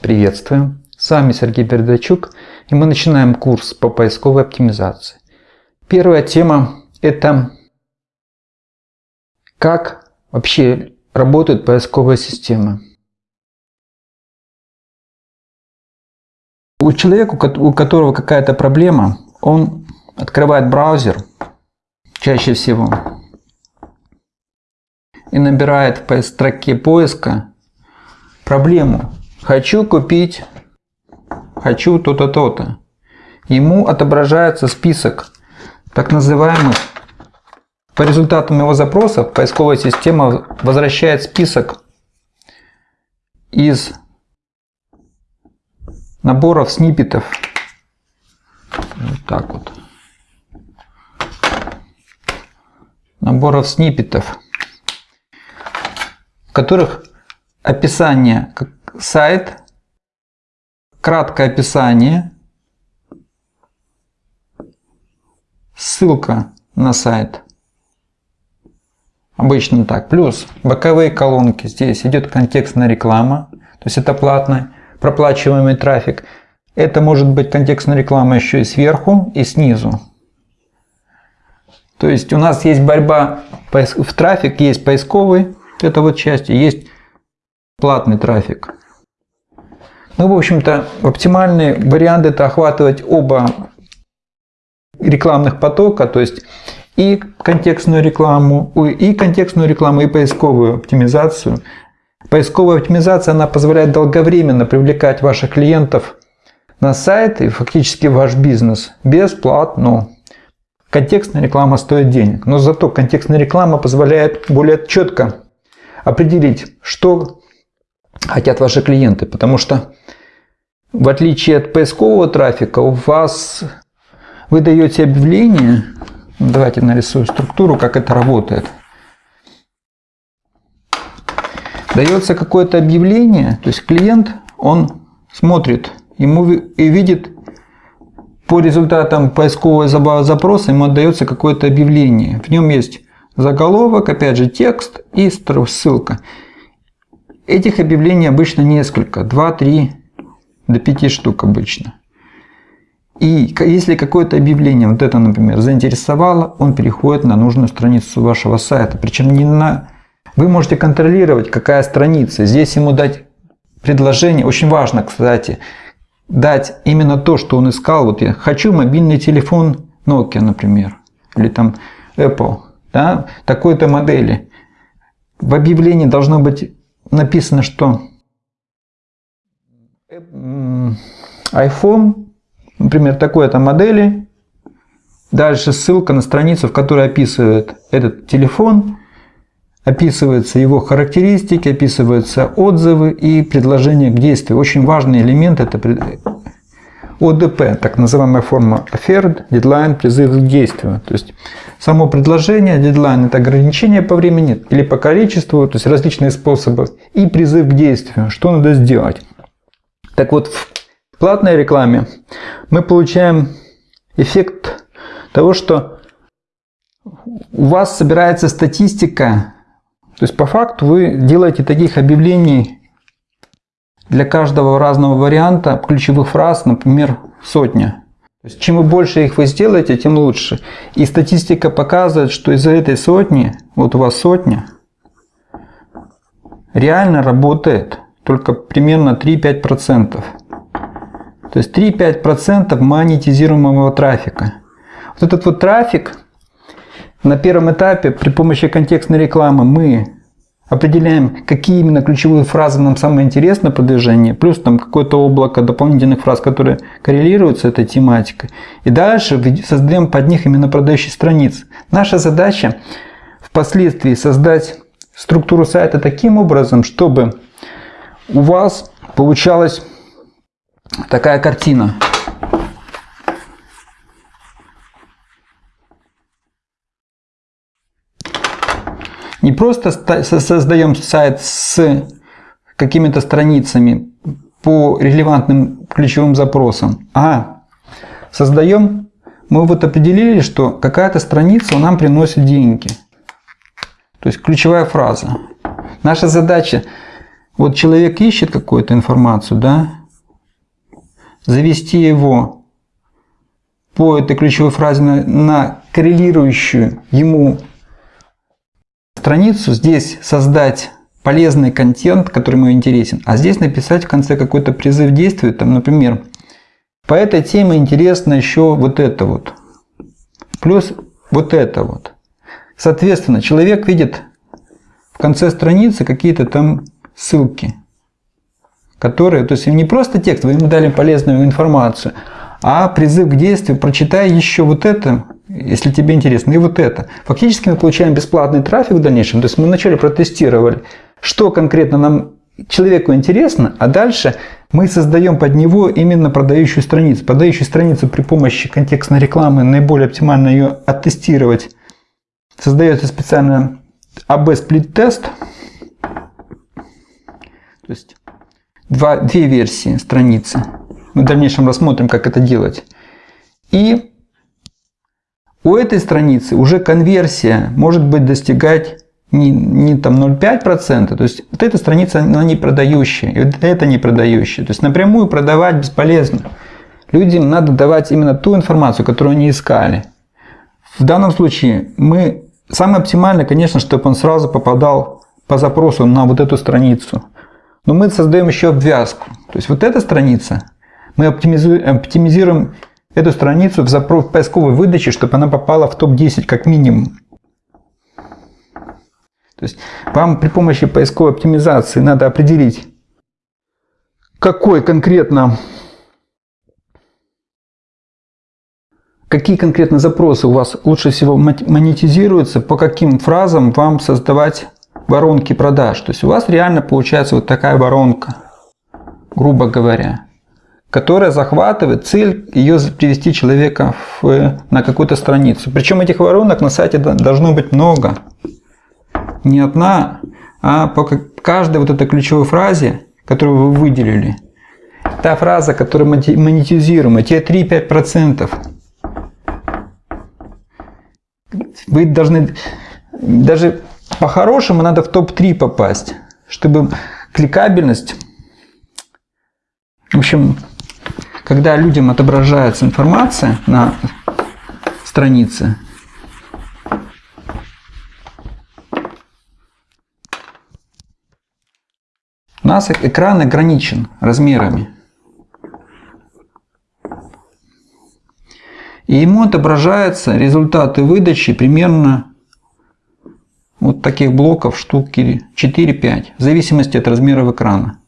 Приветствуем! С вами Сергей Бердачук и мы начинаем курс по поисковой оптимизации. Первая тема это как вообще работают поисковые системы. У человека, у которого какая-то проблема, он открывает браузер чаще всего и набирает в строке поиска проблему Хочу купить, хочу то-то, то-то. Ему отображается список так называемых, по результатам его запросов поисковая система возвращает список из наборов сниппетов. Вот так вот. Наборов сниппетов, в которых описание сайт, краткое описание, ссылка на сайт. Обычно так. Плюс боковые колонки. Здесь идет контекстная реклама. То есть это платный, проплачиваемый трафик. Это может быть контекстная реклама еще и сверху, и снизу. То есть у нас есть борьба в трафик, есть поисковый, это вот части, есть платный трафик. Ну, в общем-то, оптимальный вариант это охватывать оба рекламных потока, то есть и контекстную рекламу, и контекстную рекламу, и поисковую оптимизацию. Поисковая оптимизация, она позволяет долговременно привлекать ваших клиентов на сайт и фактически ваш бизнес бесплатно. Контекстная реклама стоит денег, но зато контекстная реклама позволяет более четко определить, что хотят ваши клиенты. Потому что в отличие от поискового трафика, у вас вы даете объявление. Давайте нарисую структуру, как это работает. Дается какое-то объявление, то есть клиент, он смотрит ему и видит по результатам поискового запроса, ему отдается какое-то объявление. В нем есть заголовок, опять же текст и ссылка. Этих объявлений обычно несколько, 2-3 до 5 штук обычно. И если какое-то объявление, вот это, например, заинтересовало, он переходит на нужную страницу вашего сайта. Причем не на... Вы можете контролировать, какая страница. Здесь ему дать предложение. Очень важно, кстати, дать именно то, что он искал. Вот я хочу мобильный телефон Nokia, например, или там Apple, да, такой-то модели. В объявлении должно быть написано, что iPhone, например, такой-то модели, дальше ссылка на страницу, в которой описывает этот телефон, описываются его характеристики, описываются отзывы и предложения к действию. Очень важный элемент это ОДП, так называемая форма offered, deadline, призыв к действию. То есть само предложение, дедлайн – это ограничение по времени или по количеству, то есть различные способы, и призыв к действию, что надо сделать. Так вот, в платной рекламе мы получаем эффект того, что у вас собирается статистика, то есть по факту вы делаете таких объявлений для каждого разного варианта ключевых фраз, например, сотня. То есть, чем больше их вы сделаете, тем лучше. И статистика показывает, что из-за этой сотни, вот у вас сотня, реально работает только примерно 3-5%. То есть 3-5% монетизируемого трафика. Вот этот вот трафик на первом этапе при помощи контекстной рекламы мы определяем, какие именно ключевые фразы нам самое интересно продвижение, плюс там какое-то облако дополнительных фраз, которые коррелируют с этой тематикой. И дальше создаем под них именно продающие страницы. Наша задача впоследствии создать структуру сайта таким образом, чтобы у вас получалась такая картина. Не просто создаем сайт с какими-то страницами по релевантным ключевым запросам, а создаем, мы вот определили, что какая-то страница нам приносит деньги. То есть ключевая фраза. Наша задача Вот человек ищет какую-то информацию, да, завести его по этой ключевой фразе на, на коррелирующую ему страницу, здесь создать полезный контент, который ему интересен, а здесь написать в конце какой-то призыв действия, там, например, по этой теме интересно еще вот это вот, плюс вот это вот. Соответственно, человек видит в конце страницы какие-то там ссылки, которые, то есть не просто текст, вы ему дали полезную информацию, а призыв к действию, прочитай еще вот это, если тебе интересно, и вот это. Фактически мы получаем бесплатный трафик в дальнейшем. То есть мы вначале протестировали, что конкретно нам человеку интересно, а дальше мы создаем под него именно продающую страницу. Продающую страницу при помощи контекстной рекламы наиболее оптимально ее оттестировать. Создается специально AB-сплит-тест. То есть два, две версии страницы. Мы в дальнейшем рассмотрим, как это делать. И у этой страницы уже конверсия может быть достигать не, не там 0,5%, то есть вот эта страница, она не продающая, и вот это не продающая. То есть напрямую продавать бесполезно. Людям надо давать именно ту информацию, которую они искали. В данном случае мы самое оптимальное, конечно, чтобы он сразу попадал по запросу на вот эту страницу. Но мы создаем еще обвязку. То есть вот эта страница, мы оптимизируем эту страницу в, запрос, поисковой выдаче, чтобы она попала в топ-10 как минимум. То есть вам при помощи поисковой оптимизации надо определить, какой конкретно, какие конкретно запросы у вас лучше всего монетизируются, по каким фразам вам создавать воронки продаж. То есть у вас реально получается вот такая воронка, грубо говоря, которая захватывает цель ее привести человека в, на какую-то страницу. Причем этих воронок на сайте должно быть много не одна, а по каждой вот этой ключевой фразе, которую вы выделили. Та фраза, которую монетизируем, те 3-5%. Вы должны, даже по-хорошему надо в топ-3 попасть, чтобы кликабельность, в общем, когда людям отображается информация на странице, У нас экран ограничен размерами. И ему отображаются результаты выдачи примерно вот таких блоков штуки 4-5, в зависимости от размеров экрана.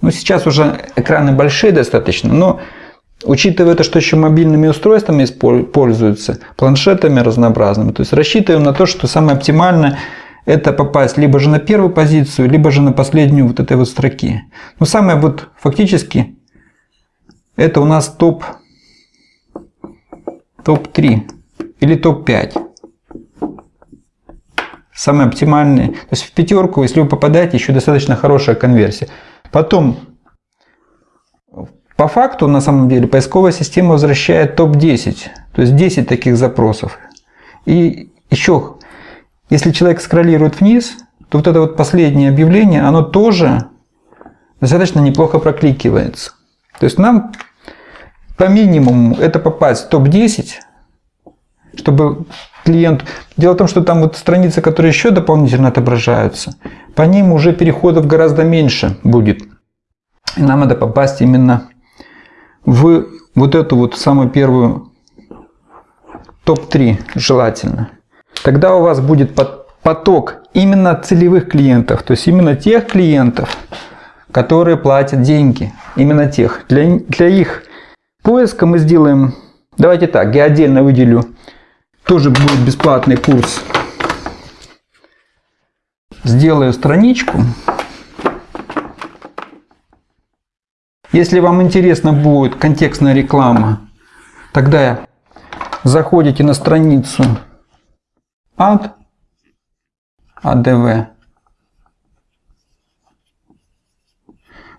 Ну, сейчас уже экраны большие достаточно, но учитывая то, что еще мобильными устройствами пользуются, планшетами разнообразными, то есть рассчитываем на то, что самое оптимальное это попасть либо же на первую позицию, либо же на последнюю вот этой вот строки. Но самое вот фактически это у нас топ топ-3 или топ-5. Самые оптимальные. То есть в пятерку, если вы попадаете, еще достаточно хорошая конверсия. Потом, по факту, на самом деле, поисковая система возвращает топ-10. То есть 10 таких запросов. И еще если человек скроллирует вниз, то вот это вот последнее объявление, оно тоже достаточно неплохо прокликивается. То есть нам по минимуму это попасть в топ-10, чтобы клиент... Дело в том, что там вот страницы, которые еще дополнительно отображаются, по ним уже переходов гораздо меньше будет. И нам надо попасть именно в вот эту вот самую первую топ-3 желательно тогда у вас будет поток именно целевых клиентов, то есть именно тех клиентов, которые платят деньги, именно тех. Для, для их поиска мы сделаем, давайте так, я отдельно выделю, тоже будет бесплатный курс. Сделаю страничку. Если вам интересна будет контекстная реклама, тогда заходите на страницу ад АДВ.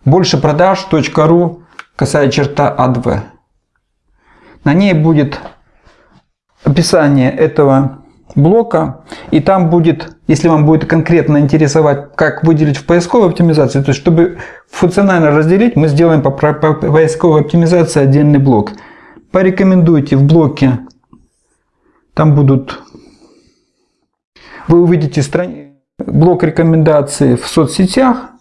Больше продаж.ру касая черта АДВ. На ней будет описание этого блока. И там будет, если вам будет конкретно интересовать, как выделить в поисковой оптимизации, то есть чтобы функционально разделить, мы сделаем по, по поисковой оптимизации отдельный блок. Порекомендуйте в блоке, там будут, вы увидите страни... блок рекомендаций в соцсетях,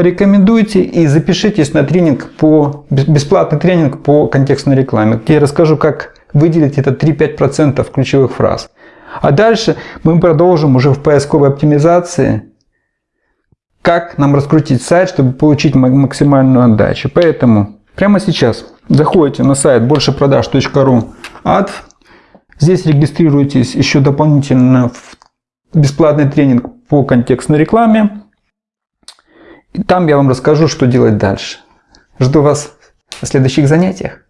порекомендуйте и запишитесь на тренинг по бесплатный тренинг по контекстной рекламе, где я расскажу, как выделить это 3-5% ключевых фраз. А дальше мы продолжим уже в поисковой оптимизации, как нам раскрутить сайт, чтобы получить максимальную отдачу. Поэтому прямо сейчас заходите на сайт большепродаж.ру ад. Здесь регистрируйтесь еще дополнительно в бесплатный тренинг по контекстной рекламе. И там я вам расскажу, что делать дальше. Жду вас на следующих занятиях.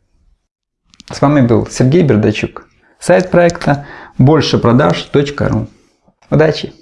С вами был Сергей Бердачук. Сайт проекта большепродаж.ру. Удачи!